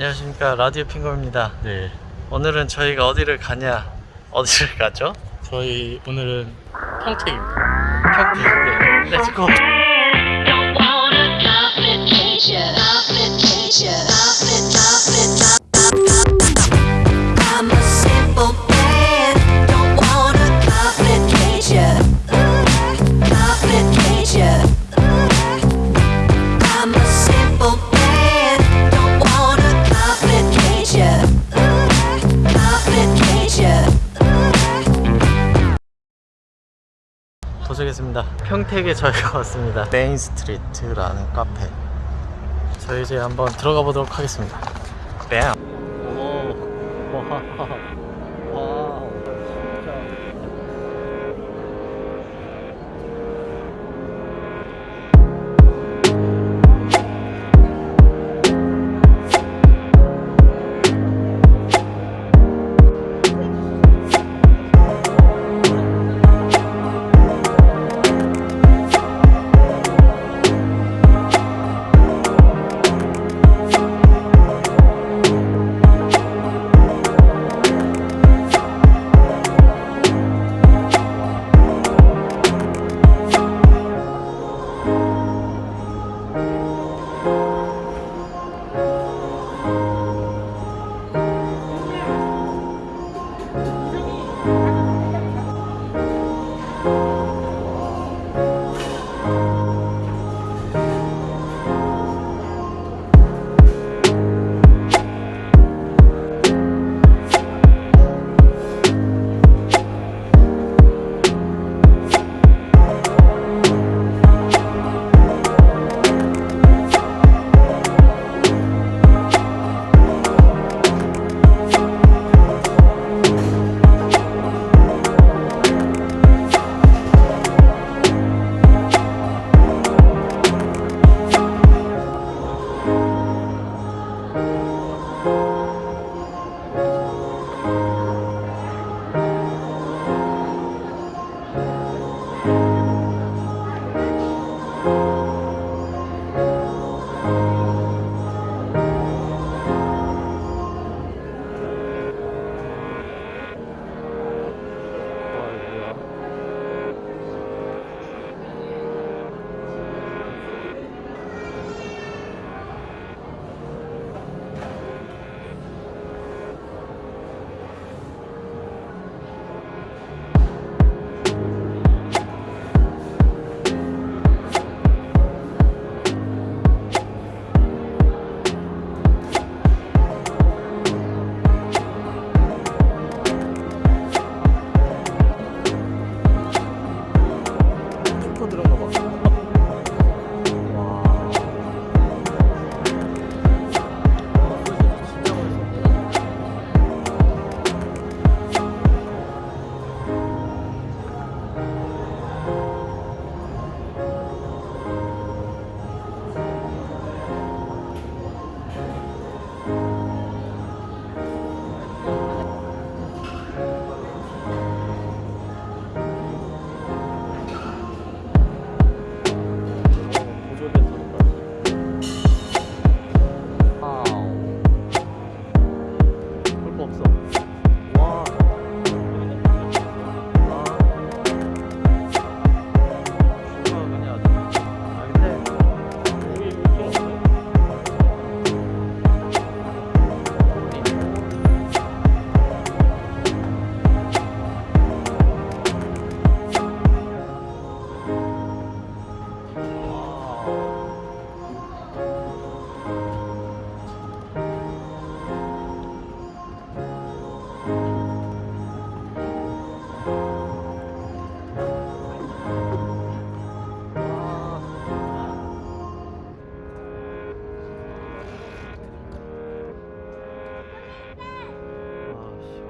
안녕하십니까. 라디오 핑거입니다. 네, 오늘은 저희가 어디를 가냐? 어디를 가죠? 저희 오늘은 평택입니다. 평택. 네. Let's go 도착했습니다. 평택에 저희가 왔습니다. 메인 스트리트라는 카페. 저희 이제 한번 들어가 보도록 하겠습니다. 뺨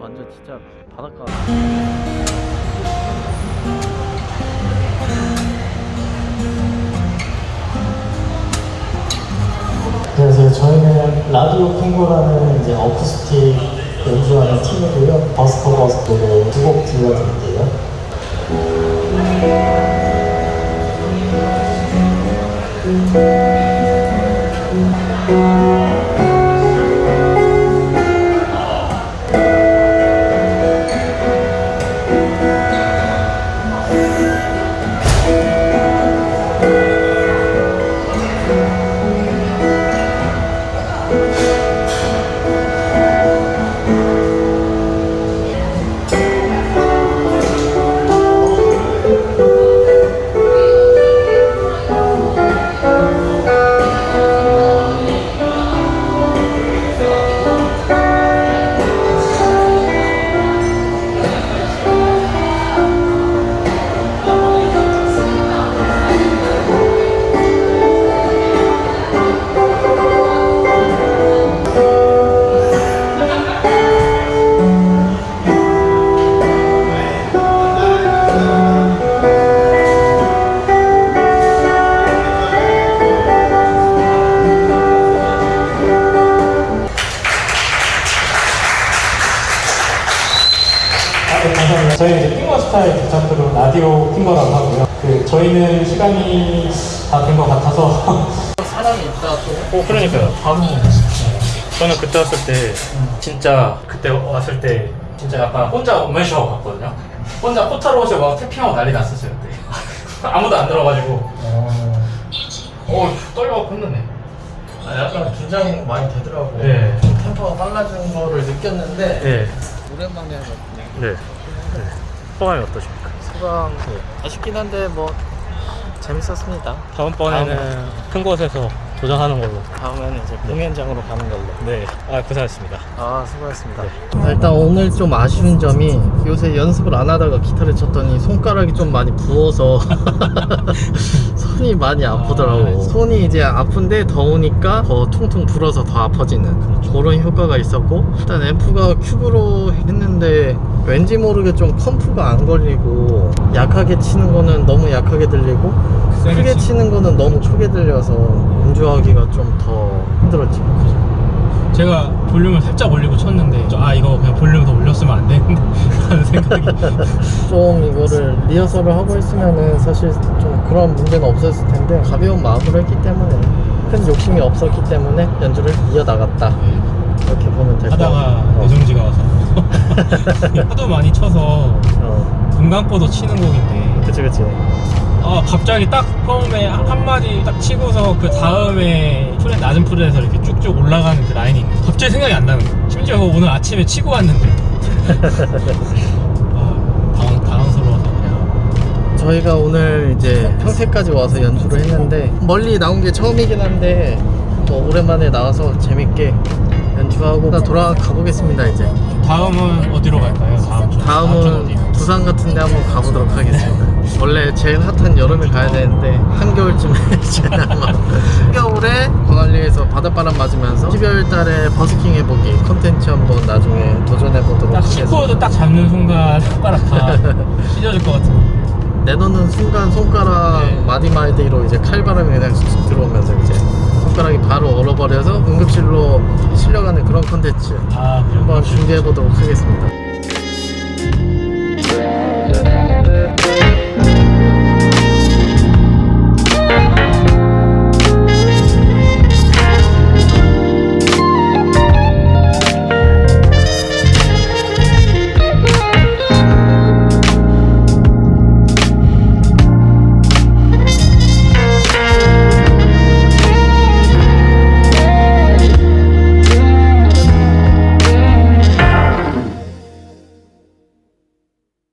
완전 진짜 바닷가. 안녕하세요. 저희는 라디오 핑고라는 이제 어쿠스틱 연주하는 팀이고요. 버스커 노래 두곡 들려드릴게요. 스타일 부탁으로 라디오 핑거라고 하고요. 그 저희는 시간이 다 된 것 같아서 사람이 있다 또 어 그러니까요. 바로 저는 그때 왔을 때 진짜 그때 왔을 때 진짜 약간 혼자 원맨쇼 갔거든요. 혼자 포타로시 막 태핑하고 난리 났었어요 그때. 아무도 안 들어가지고 어 떨려갖고 힘드네. 아, 약간 긴장 많이 되더라고. 네. 좀 템포가 빨라진 거를 느꼈는데 네. 오랜만에 해서 네. 네. 소감이 어떠십니까? 소감 아쉽긴 한데 뭐 재밌었습니다. 다음번에는 큰 곳에서 도전하는 걸로. 다음에는 이제 공연장으로 가는 걸로. 네. 아 고생하셨습니다. 아 수고하셨습니다. 일단 오늘 좀 아쉬운 점이 요새 연습을 안 하다가 기타를 쳤더니 손가락이 좀 많이 부어서 손이 많이 아프더라고. 손이 이제 아픈데 더우니까 더 퉁퉁 불어서 더 아파지는 그런 효과가 있었고 일단 앰프가 큐브로 했는데 왠지 모르게 좀 컴프가 안 걸리고 약하게 치는 거는 너무 약하게 들리고 크게 치는 거는 너무 크게 들려서 연주하기가 좀 더 힘들었지. 제가 볼륨을 살짝 올리고 쳤는데 저, 아 이거 그냥 볼륨 더 올렸으면 안 되는데 하는 생각이 좀 이거를 리허설을 하고 있으면은 사실 좀 그런 문제는 없었을 텐데 가벼운 마음으로 했기 때문에 큰 욕심이 없었기 때문에 연주를 이어나갔다 이렇게 보면 될것 같아요 하다가 어. 내정지가 와서 하도 많이 쳐서 어. 눈 감고도 치는 곡인데 그치 그치 아 갑자기 딱 처음에 한- 한마디 딱 치고서 그 다음에 프레 낮은 프렛에서 이렇게 쭉쭉 올라가는 그 라인이 있는데 갑자기 생각이 안 나는 거야 심지어 오늘 아침에 치고 왔는데. 아 당황, 당황스러워서 그냥. 저희가 오늘 이제 평택까지 와서 연주를 했는데 멀리 나온 게 처음이긴 한데 뭐 오랜만에 나와서 재밌게 연주하고 돌아가 보겠습니다 이제 다음은 어디로 갈까요? 다음 주 다음은? 부산 같은 데 한번 가보도록 하겠습니다. 원래 제일 핫한 여름에 가야 되는데 한겨울쯤에 아마 한겨울에 광안리에서 바닷바람 맞으면서 12월 달에 버스킹 해보기 컨텐츠 한번 나중에 도전해보도록 딱 하겠습니다. 시코드 딱 잡는 순간 손가락 다 찢어질 것 같은 내놓는 순간 손가락 네. 마디마디로 이제 칼바람이 그냥 쑥 들어오면서 이제 손가락이 바로 얼어버려서 응급실로 실려가는 그런 컨텐츠 아 한번 준비해 보도록 하겠습니다.